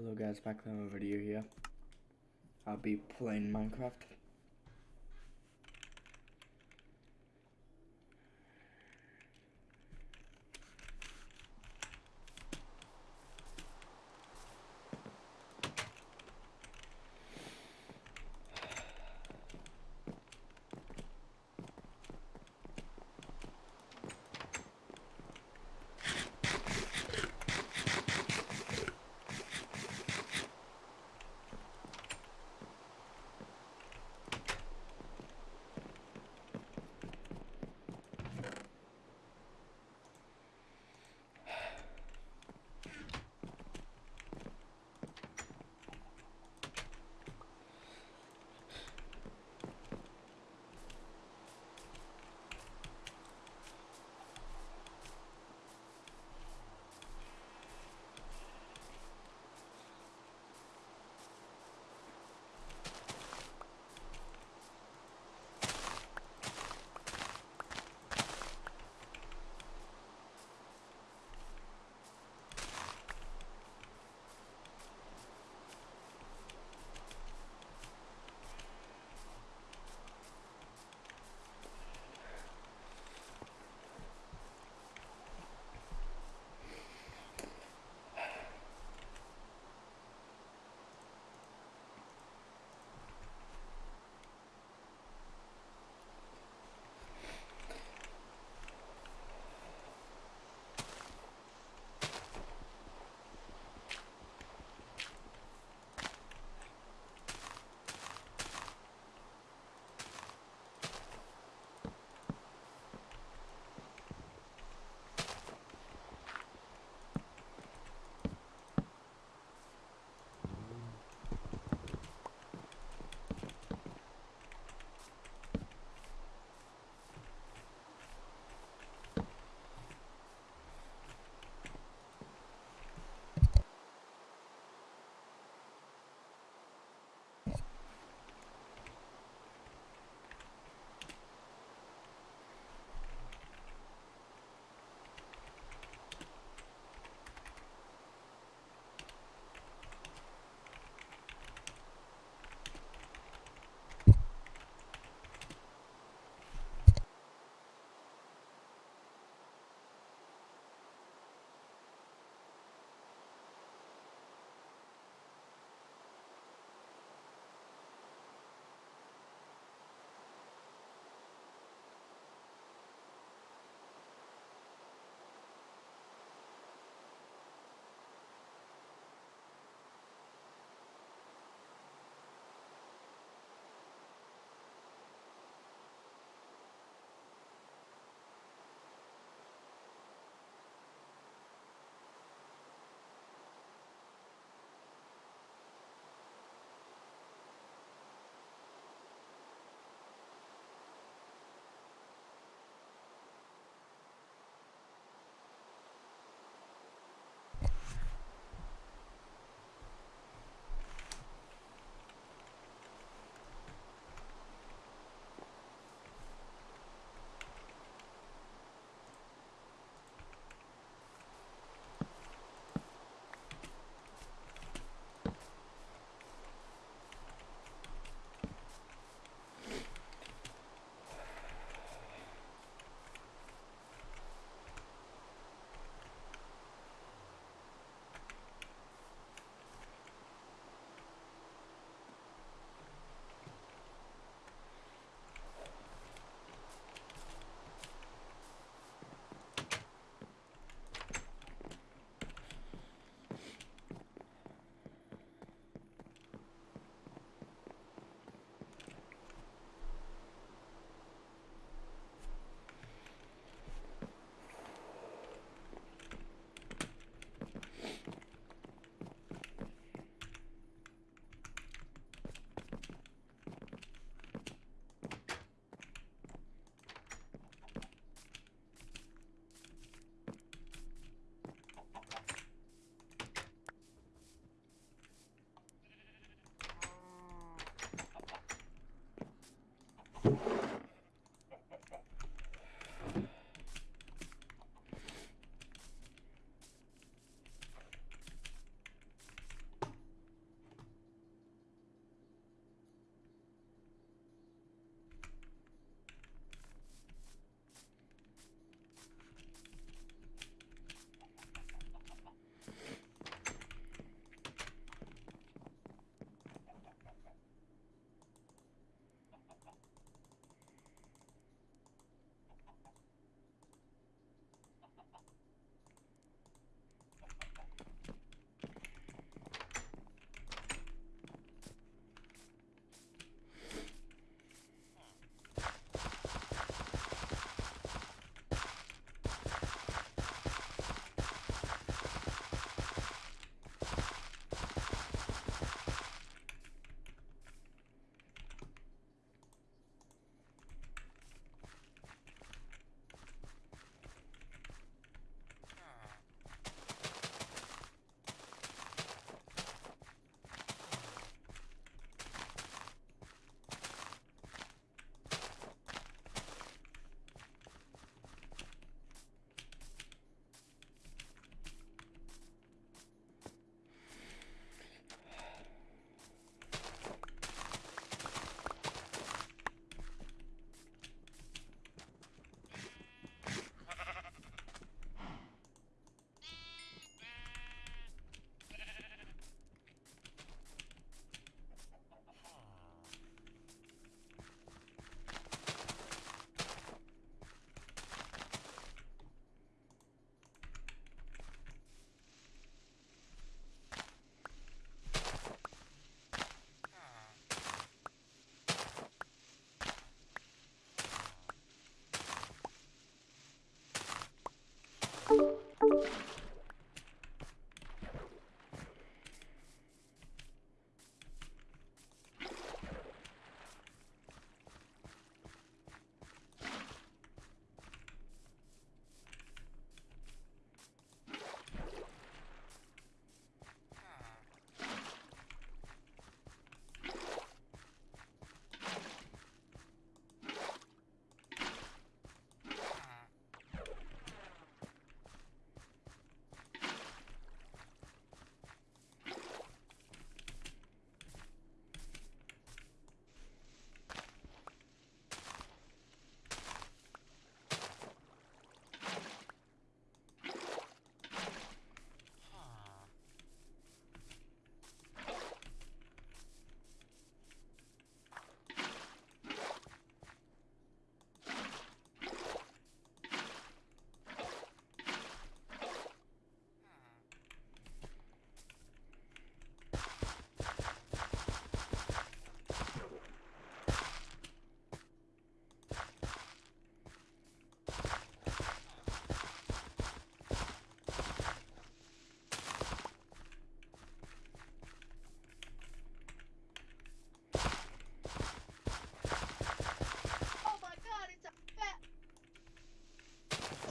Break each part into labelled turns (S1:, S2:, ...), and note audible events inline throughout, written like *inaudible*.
S1: Hello guys, back with another video here. I'll be playing Minecraft.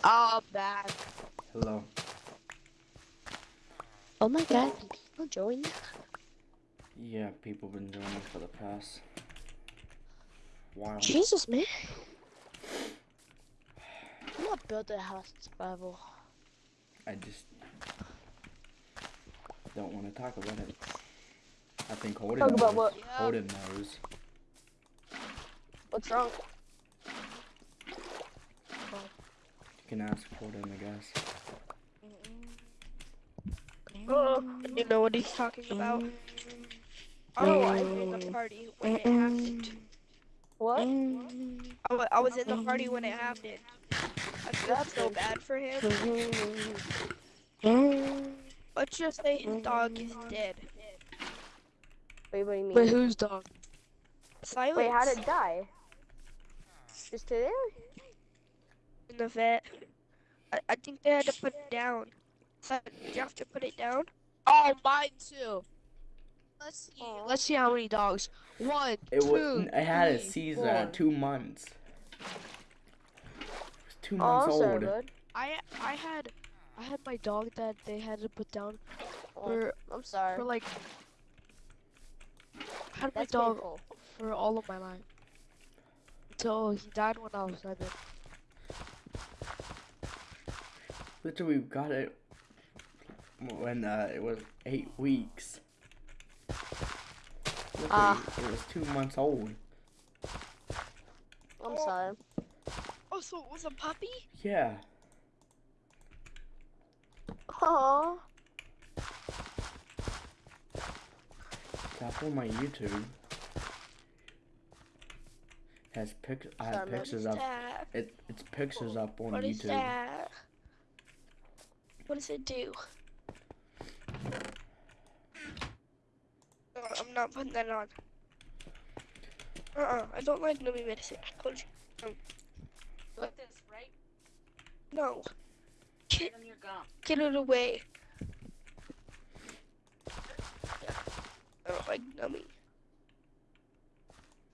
S2: Oh, bad.
S1: Hello.
S2: Oh my god, can people join?
S1: Yeah, people been joining for the past while.
S2: Jesus, man. I'm not building a house in survival.
S1: I just don't want to talk about it. I think Holden
S3: Talk
S1: knows.
S3: about what?
S1: Holden knows.
S3: What's wrong?
S1: You can ask Holden, I guess. Mm-hmm.
S3: Oh, you know what he's talking about? Oh, I was in the party when it mm-hmm. happened. What? Mm-hmm. I I was in the party when it happened. I feel so bad for him. Let's just say his dog is dead.
S4: Wait, what do you mean?
S2: Wait, whose dog?
S3: Silence.
S4: Wait, how did it die? Just today?
S3: In the vet. I, I think they had to put it down. So, did you have to put it down?
S2: Oh, mine too. Let's see.
S4: Aw.
S2: Let's see how many dogs. One,
S1: It
S2: two,
S1: was. It had a
S2: three,
S1: season
S2: four.
S1: at two months. It was two
S4: Oh,
S1: months
S4: I'm
S1: old.
S4: sorry, bud.
S2: I I had I had my dog that they had to put down
S4: Oh,
S2: for
S4: I'm sorry.
S2: for like I had my
S4: That's
S2: dog
S4: painful.
S2: for all of my life until he died when I was seven.
S1: Literally, we got it when uh, it was eight weeks. Literally,
S4: Ah.
S1: it was two months old.
S4: I'm sorry.
S3: Oh, so it was a puppy?
S1: Yeah.
S4: Aww.
S1: Tap on my YouTube. Has pic. I have
S4: Sorry,
S1: pictures up. It it's pictures up on
S3: What is
S1: YouTube.
S3: that? What does it do? No, I'm not putting that on. Uh-uh, I don't like nummy medicine. I told um, you.
S5: Like this, right?
S3: No. Get,
S5: On your gum.
S3: get it away. I don't like nummy.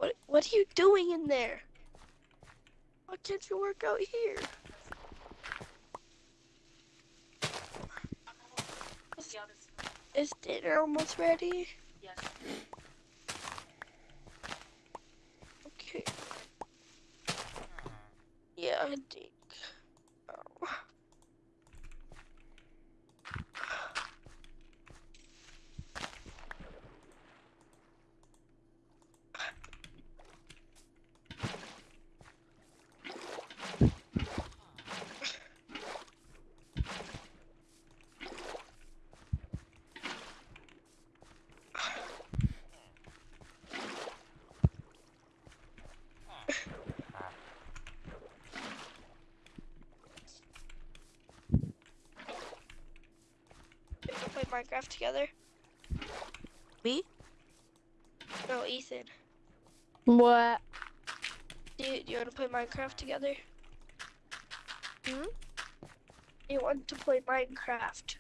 S3: What, what are you doing in there? Why can't you work out here? Is dinner almost ready?
S5: Yes.
S3: Okay. Yeah, I think. Minecraft together?
S2: Me?
S3: No, Ethan.
S4: What?
S3: Do you, do you want to play Minecraft together?
S4: Hmm?
S3: You want to play Minecraft?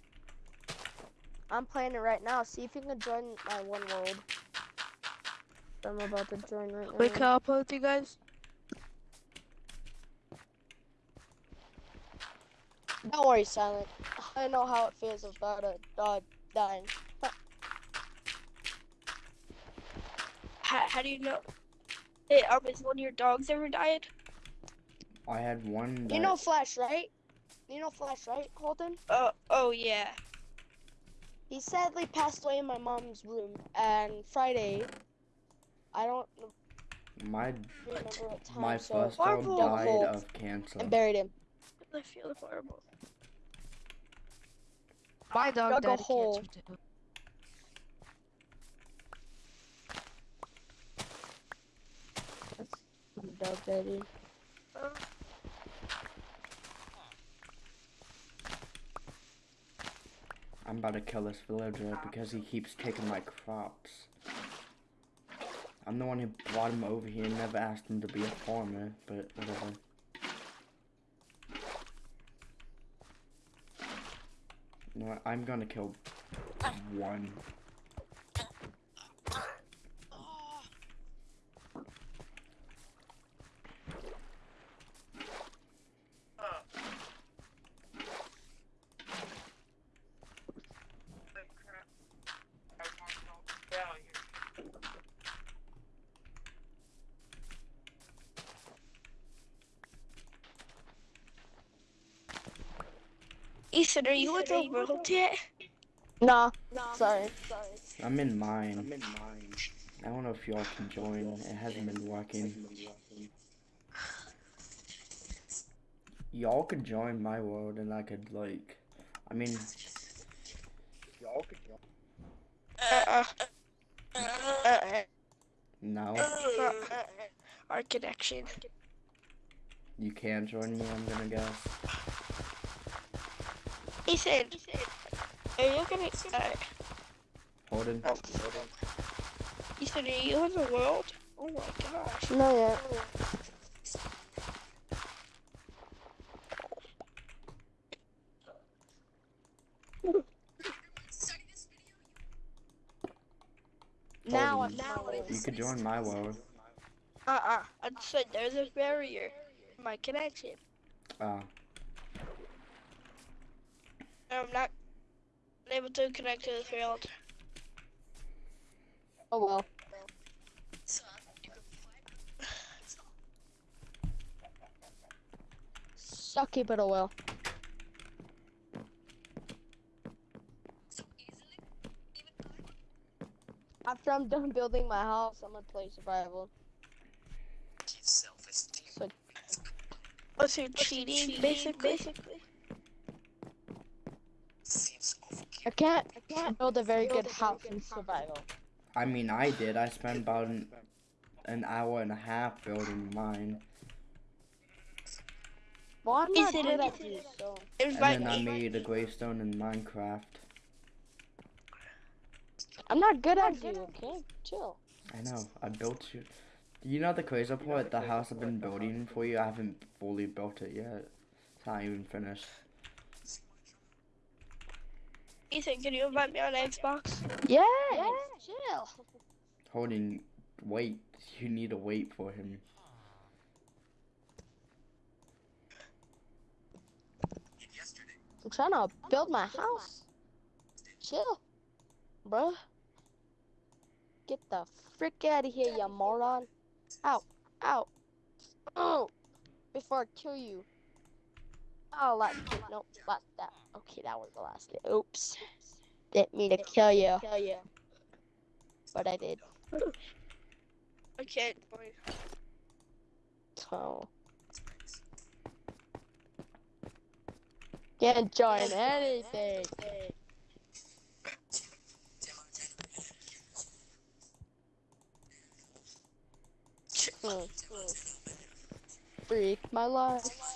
S4: I'm playing it right now. See if you can join my one world. I'm about to join right now.
S2: Wait, can I play with you guys?
S4: Don't worry, Silent. I know how it feels about a dog dying.
S3: How, how do you know? Hey, um, has one of your dogs ever died?
S1: I had one. That,
S4: You know Flash, right? You know Flash, right, Holden?
S3: Oh, oh yeah.
S4: He sadly passed away in my mom's room. And Friday, I don't
S1: my
S4: remember what time.
S1: my
S4: so
S1: first
S3: Marvel.
S1: dog died of cancer.
S4: and buried him.
S3: I feel horrible.
S2: My dog
S4: Dug a hole.
S2: cancer too.
S4: Dog daddy.
S3: Uh,
S1: I'm about to kill this villager because he keeps taking my crops. I'm the one who brought him over here and never asked him to be a farmer, but whatever. You know what? I'm gonna kill ah. one.
S3: Ethan, are you in the world yet?
S4: Nah, sorry.
S1: I'm in mine. I'm in mine. I don't know if y'all can join. It hasn't been working. Y'all could join my world and I could like I mean y'all could join
S3: Uh-uh. Uh-uh.
S1: No.
S3: Uh-uh. Our connection.
S1: You can join me, I'm gonna guess.
S3: Ethan, are you gonna... Uh,
S1: Holden.
S3: oh. Ethan, are you in the world? Oh my gosh.
S4: Not yet. Now I'm now
S1: You could join my world.
S3: Uh-uh. I said there's a barrier in my connection.
S1: Uh
S3: I'm not able to connect to the field.
S4: Oh well. Sucky, but oh well. After I'm done building my house, I'm gonna play survival. Self-esteem. So
S3: What's your cheating, basically?
S4: I can't, I can't build a very good house in survival.
S1: I mean I did. I spent about an, an hour and a half building mine.
S4: Well, I'm not
S3: it
S4: good
S3: a-
S4: at these, so.
S1: And then I made a gravestone in Minecraft.
S4: I'm not good at you, okay? Chill.
S1: I know. I built you. You know the crazy part? The house I've been building for you, I haven't fully built it yet. It's not even finished.
S3: Ethan, can you invite me on Xbox?
S4: Yeah, chill.
S1: Holden, wait. You need to wait for him.
S4: I'm trying to build my house. Chill, bruh. Get the frick out of here, you moron. Ow, ow. Oh, before I kill you. Oh, last *sniffs* hit. Nope, last that. Okay, that was the last hit. Oops. Didn't mean to kill you. Kill you. But I did. *laughs*
S3: I can't join.
S4: So. Can't join anything. Freak my life.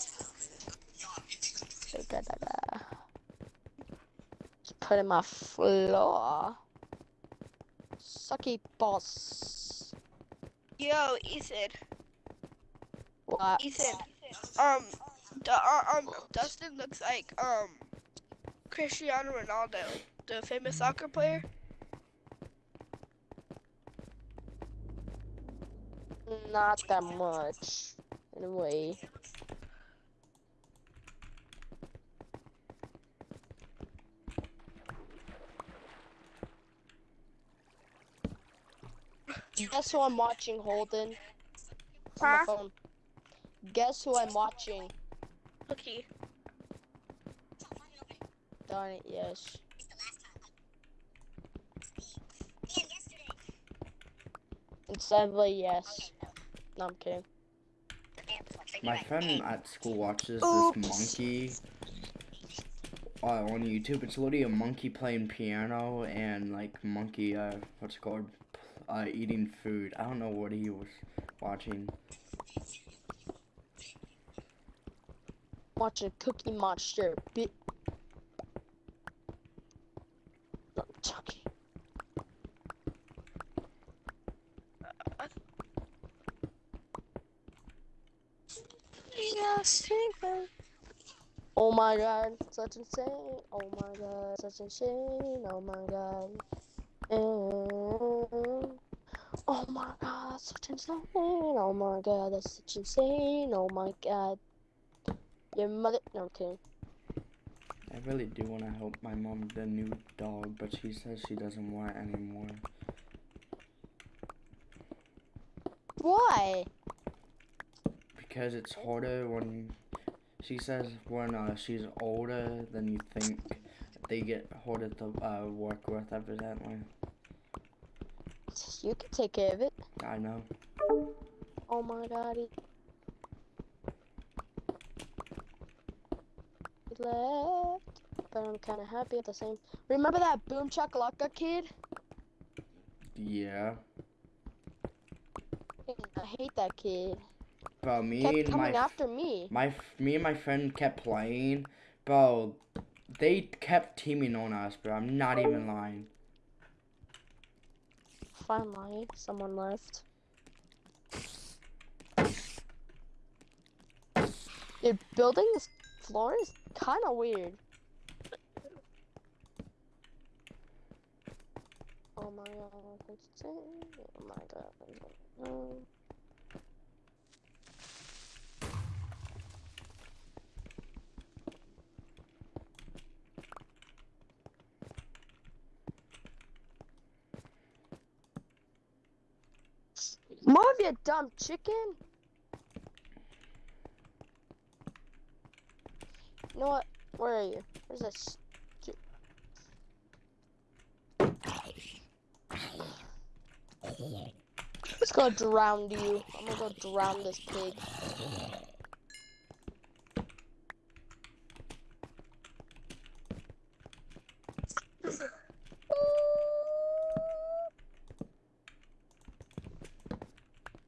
S4: Da-da-da-da. Just put in my floor. Sucky boss.
S3: Yo, Ethan.
S4: What?
S3: Ethan. Um, the, uh, um, Dustin looks like, um, Cristiano Ronaldo, the famous soccer player.
S4: Not that much. Anyway. Guess who I'm watching, Holden? On my
S3: Huh?
S4: phone. Guess who I'm watching?
S3: Cookie.
S4: Darn it, yes. And sadly, yes. No, I'm kidding.
S1: My friend at school watches
S3: Oops.
S1: this monkey uh, on YouTube. It's literally a monkey playing piano and like monkey, uh, what's it called? Uh, eating food. I don't know what he was watching.
S4: Watching Cookie Monster. Bit. Oh my god, such insane. Oh my god, such insane. Oh my god. Mm. Oh my god, such insane. Oh my god, that's such insane. Oh my god. Your mother. No, I'm kidding.
S1: I really do want to help my mom with the new dog, but she says she doesn't want it anymore.
S4: Why?
S1: Because it's harder when She says when uh, she's older than you think, they get harder to uh, work with, evidently.
S4: You can take care of it.
S1: I know.
S4: Oh my god. He... he left. But I'm kind of happy at the same. Remember that Boom Chakalaka kid?
S1: Yeah.
S4: I hate that kid.
S1: Bro, me
S4: Kept
S1: and
S4: coming
S1: my
S4: after me.
S1: my me and my friend kept playing, bro. They kept teaming on us, bro. I'm not even lying.
S4: Finally, someone left. Dude, building this floor is kind of weird. Oh my god, what's it? Oh my god. No. More of you dumb chicken. You know what? Where are you? Where's this? Let's go drown you. I'm gonna go drown this pig.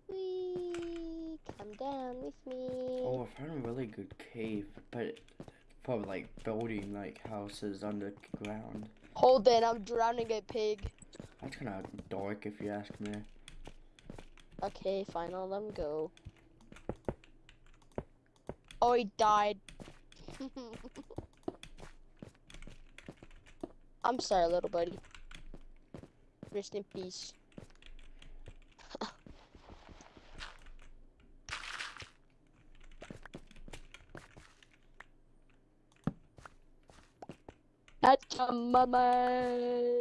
S4: Whee! Come down with me.
S1: Oh, I found a really good cave, but for like building like houses underground.
S4: Hold it, I'm drowning a pig.
S1: That's kind of dark if you ask me.
S4: Okay, fine, I'll let him go. Oh, he died. *laughs* I'm sorry, little buddy. Rest in peace. That's your mama.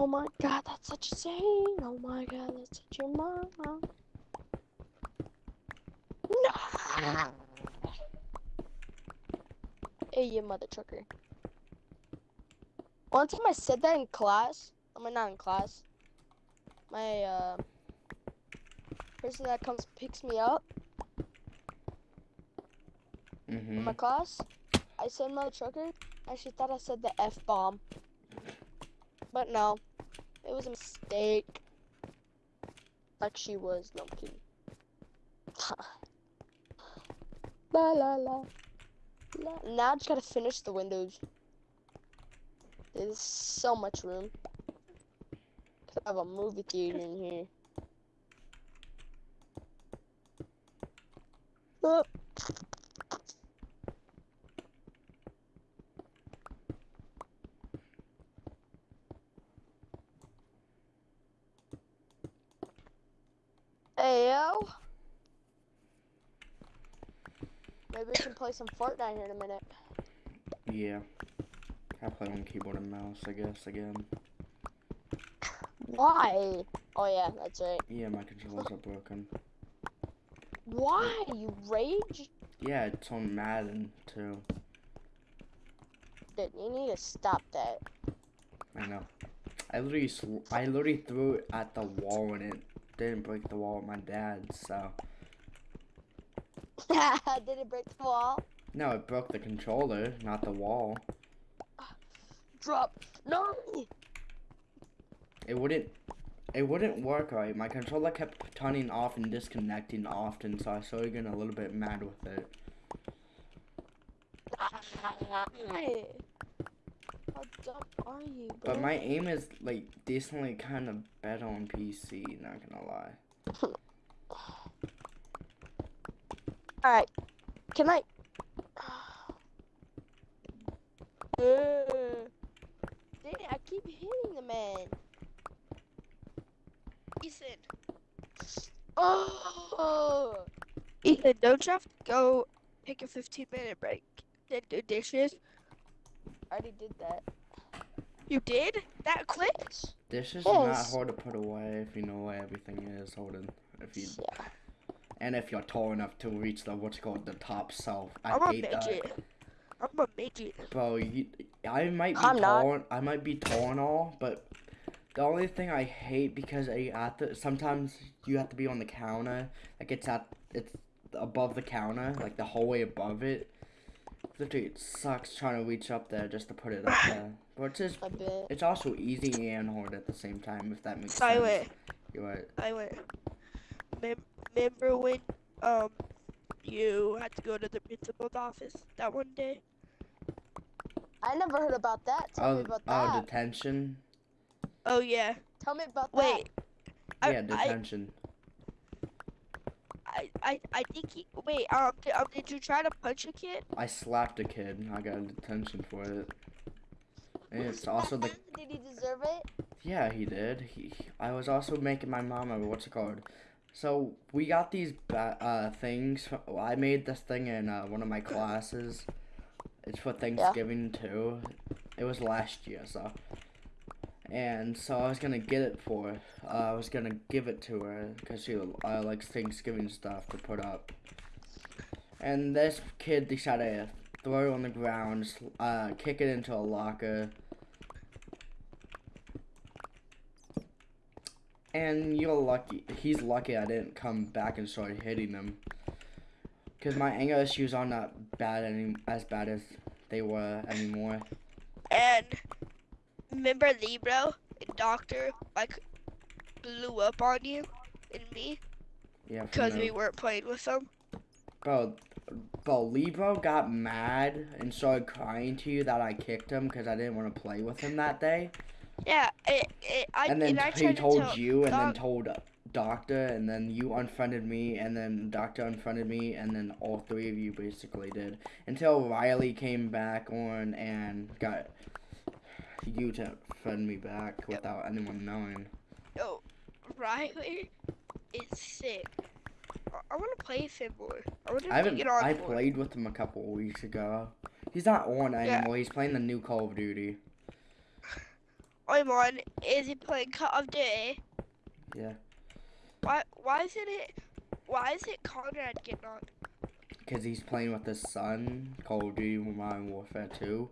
S4: Oh my god, that's such a saying. Oh my god, that's such your mom. No. Hey, you mother trucker. One time I said that in class. I mean, not in class. My uh, person that comes picks me up in
S1: Mm-hmm.
S4: my class. I said mother trucker. I actually thought I said the f bomb, but no, it was a mistake. Like she was. Kidding. *laughs* la la la. Now I just gotta finish the windows. There's so much room. Could have a movie theater in here. Oh. Hey yo. Maybe we can play some Fortnite here in a minute.
S1: Yeah. I play on keyboard and mouse, I guess, again.
S4: Why? Oh yeah, that's right.
S1: Yeah, my controllers are broken.
S4: Why? You rage?
S1: Yeah, it's on Madden, too.
S4: Dude, you need to stop that.
S1: I know. I literally, I literally threw it at the wall and it didn't break the wall with my dad, so. *laughs*
S4: Did it break the wall?
S1: No, it broke the controller, not the wall. *sighs*
S4: Drop. No!
S1: It wouldn't, it wouldn't work right. My controller kept turning off and disconnecting often, so I started getting a little bit mad with it.
S4: Hey. *laughs* How dumb are you, bro?
S1: But my aim is like decently kind of better on PC, not gonna lie. *laughs*
S4: Alright. Can I? *sighs* Uh, dang it, I keep hitting the man.
S3: Ethan.
S4: Oh!
S3: Ethan, don't you have to go take a 15 minute break? Then do dishes?
S4: I already did that.
S3: You did? That quick?
S1: This is not hard to put away if you know where everything is. Holden, if you
S4: Yeah.
S1: And if you're tall enough to reach the what's called the top shelf. I
S3: I'm a
S1: hate that.
S3: midget. I'm a midget.
S1: Bro, you, I might be
S4: I'm
S1: tall. and- I might be tall and all, but the only thing I hate because I have to sometimes you have to be on the counter, like it's at it's above the counter, like the whole way above it. Literally, it sucks trying to reach up there just to put it up *laughs* there. But it's just,
S4: A
S1: it's also easy and hard at the same time, if that makes
S3: I
S1: sense.
S3: went.
S1: You're right.
S3: I went. Mem- remember when um you had to go to the principal's office that one day?
S4: I never heard about that. Tell me
S1: Oh,
S4: about
S1: oh, detention.
S3: Oh yeah.
S4: Tell me about that.
S3: Wait. I,
S1: yeah,
S3: I,
S1: detention.
S3: I, I, I think he. Wait. Um. Did, um. Did you try to punch a kid?
S1: I slapped a kid. I got detention for it. And it's also the
S4: Did he deserve it?
S1: Yeah, he did. He, I was also making my mom a what's it called? So we got these ba- uh things. I made this thing in uh, one of my classes. It's for Thanksgiving too. It was last year, so. And so I was gonna get it for. Uh, I was gonna give it to her because she uh, likes Thanksgiving stuff to put up. And this kid decided to throw it on the ground, uh, kick it into a locker. And you're lucky. He's lucky I didn't come back and start hitting him. Cause my anger issues aren't bad any as bad as they were anymore.
S3: And remember Libro and Doctor like blew up on you and me
S1: Yeah.
S3: because we weren't playing with them.
S1: Bro, bro, Libro got mad and started crying to you that I kicked him because I didn't want to play with him that day.
S3: Yeah. It, it, I,
S1: and then
S3: I
S1: he
S3: to
S1: told
S3: tell
S1: you, and then told Doctor, and then you unfriended me, and then Doctor unfriended me, and then all three of you basically did until Riley came back on and got you to friend me back without anyone knowing.
S3: Yo, Riley is sick. I, I want to play with him more. I want to
S1: haven't.
S3: get on
S1: I
S3: more.
S1: played with him a couple of weeks ago. He's not on anymore. He's playing the new Call of Duty.
S3: I'm on. Is he playing Call of Duty?
S1: Yeah.
S3: Why? Why isn't it? Why is it Conrad getting on?
S1: Because he's playing with his son, Call of Duty Modern Warfare 2.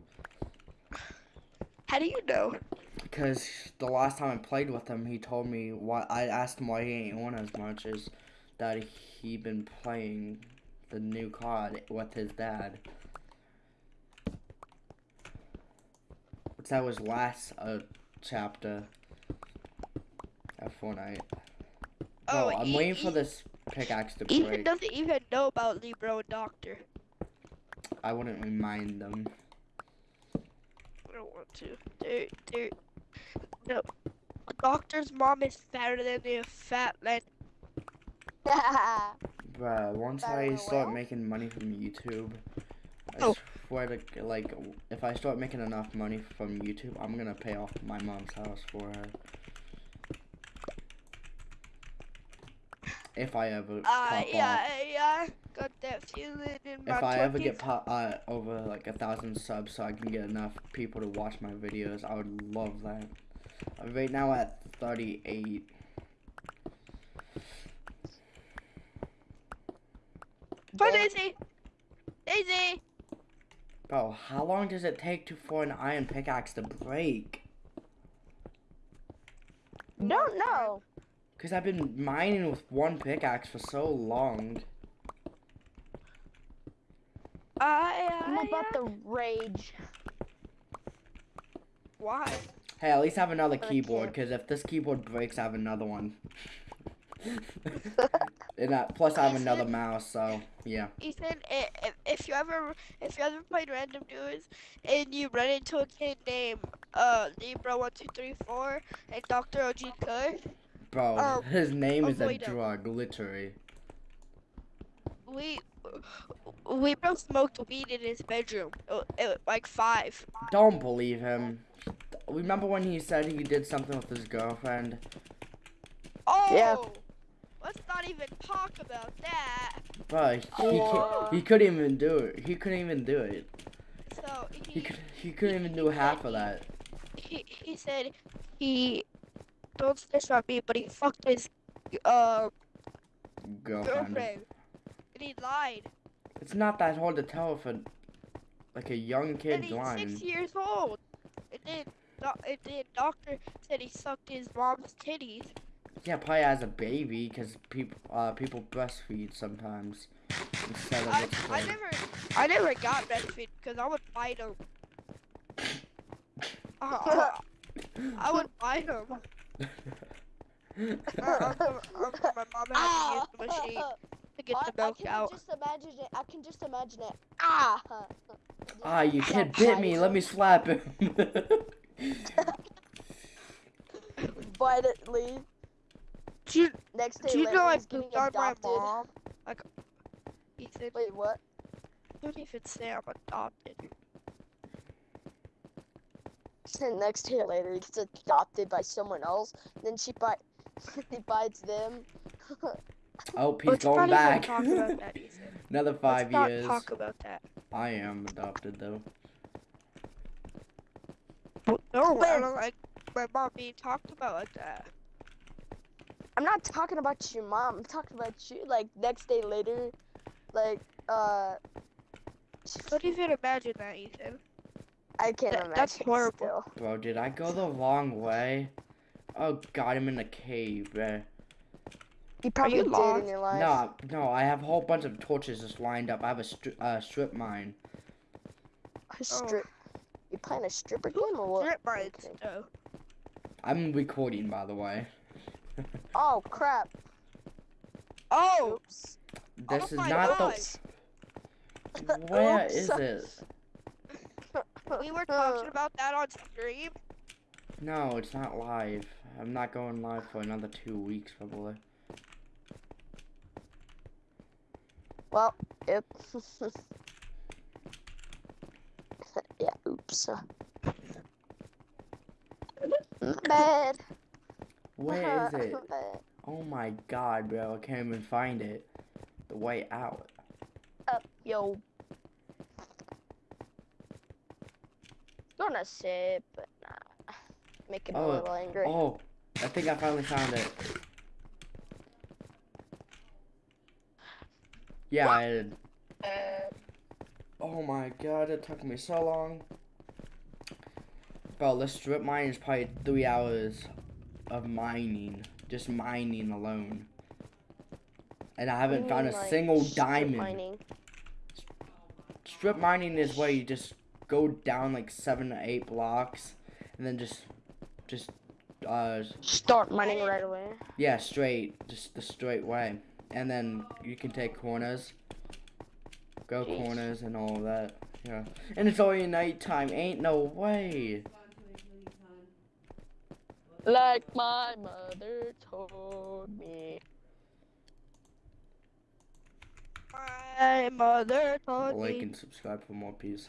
S3: How do you know?
S1: Because the last time I played with him, he told me why. I asked him why he ain't on as much as that he been playing the new COD with his dad. Which that was last uh, chapter of Fortnite.
S3: Oh,
S1: Bro, I'm waiting for this pickaxe to
S3: Ethan
S1: break.
S3: doesn't even know about Libro and Doctor.
S1: I wouldn't remind them.
S3: I don't want to. They're, they're, no. Doctor's mom is fatter than the fat man. *laughs*
S1: Bruh, once I start
S4: well?
S1: making money from YouTube, I
S3: Oh.
S1: swear to like, if I start making enough money from YouTube, I'm gonna pay off my mom's house for her. If I ever
S3: Uh,
S1: pop
S3: yeah,
S1: off.
S3: yeah. Got that feeling in my
S1: If I ever get pop, uh, over like a thousand subs so I can get enough people to watch my videos, I would love that. I'm right now at 38.
S3: Bye, Daisy. Daisy.
S1: Bro, how long does it take to for an iron pickaxe to break?
S4: Don't know.
S1: Cause I've been mining with one pickaxe for so long.
S3: I,
S4: I'm
S3: I,
S4: about the uh, rage.
S3: Why?
S1: Hey, at least have another
S4: I
S1: keyboard. Cause if this keyboard breaks, I have another one. *laughs* and uh, plus, I have another mouse. So yeah.
S3: Ethan, if, if you ever if you ever played random duels and you run into a kid named uh Libra one two three four and Doctor OG Kush,
S1: Bro, *laughs*
S3: Um,
S1: his name is a
S3: avoid 'em.
S1: drug, literally.
S3: we we both smoked weed in his bedroom, uh, uh, like five.
S1: Don't believe him. Remember when he said he did something with his girlfriend?
S3: Oh,
S4: Yeah.
S3: Let's not even talk about that.
S1: But he
S4: Whoa.
S1: he, he couldn't even do it. He couldn't even do it.
S3: So
S1: He
S3: he
S1: could he couldn't even do half of that.
S3: he, he said he don't snitch on me, but he fucked his uh
S1: Girlfriend.
S3: girlfriend, and he lied.
S1: It's not that hard to tell if a like a young
S3: and he's
S1: lying.
S3: six years old. And then, doc- and then doctor said he sucked his mom's titties.
S1: Yeah, probably as a baby, because people uh people breastfeed sometimes instead of
S3: I, I never, I never got breastfeed because I would bite him. *laughs* Uh, I would bite him. *laughs* Uh, until, until my mom had to use the machine to get
S4: I,
S3: the
S4: I can
S3: out.
S4: just imagine it. I can just imagine it. Ah!
S1: Ah, you
S4: that
S1: kid bit me. Let me slap him. *laughs*
S4: Bite it, leave.
S3: Do you,
S4: Next day
S3: do you
S4: later,
S3: know I
S4: he's getting
S3: pooped on my
S4: adopted.
S3: mom? Like, Ethan,
S4: Wait, what?
S3: don't even say I'm adopted.
S4: Then next day later, he gets adopted by someone else. Then she bite. *laughs* he bites them. *laughs*
S1: oh, he's
S3: Let's not
S1: going
S3: even
S1: back.
S3: talk about that, Ethan. *laughs*
S1: Another 5
S3: Let's not
S1: years.
S3: talk about that.
S1: I am adopted though.
S3: No, I don't like my mom being talked about like that.
S4: I'm not talking about your mom. I'm talking about you. Like next day later, like uh.
S3: Don't even imagine that, Ethan.
S4: I can't
S3: That-
S4: imagine.
S3: that's horrible.
S4: Still.
S1: Bro, did I go the wrong way? Oh god, I'm in a cave, bruh.
S4: You probably
S3: you
S4: did
S3: lost?
S4: in your life.
S1: No, no, I have a whole bunch of torches just lined up. I have a stri- uh, strip mine.
S4: A strip. You playing a stripper game or what?
S3: Strip mines,
S4: Okay.
S3: though.
S1: I'm recording, by the way. *laughs*
S4: Oh crap.
S3: Oh,
S4: Oops.
S1: This
S3: Oh
S1: is not
S3: God.
S1: the. *laughs* Where
S4: Oops.
S1: is it? *laughs*
S3: we were talking about that on stream.
S1: No, it's not live. I'm not going live for another two weeks, probably.
S4: Well, yep. yeah, oops. My bad.
S1: Where *laughs* is it? Oh my god, bro, I can't even find it. The way out.
S4: Up, yo. Gonna it, but nah. Make him
S1: Oh,
S4: a little angry.
S1: Oh, I think I finally found it. Yeah, I did. Oh my god, it took me so long. Bro, this strip mine is probably three hours of mining. Just mining alone. And I haven't found a
S4: Mm, like
S1: single
S4: strip
S1: diamond.
S4: mining.
S1: Strip mining is where you just go down like seven to eight blocks and then just just uh
S4: Start mining right away.
S1: yeah straight just the straight way and then you can take corners go
S4: Jeez.
S1: corners and all that yeah and it's only nighttime ain't no way
S4: Like my mother told me.
S3: My mother told me.
S1: like and subscribe for more peace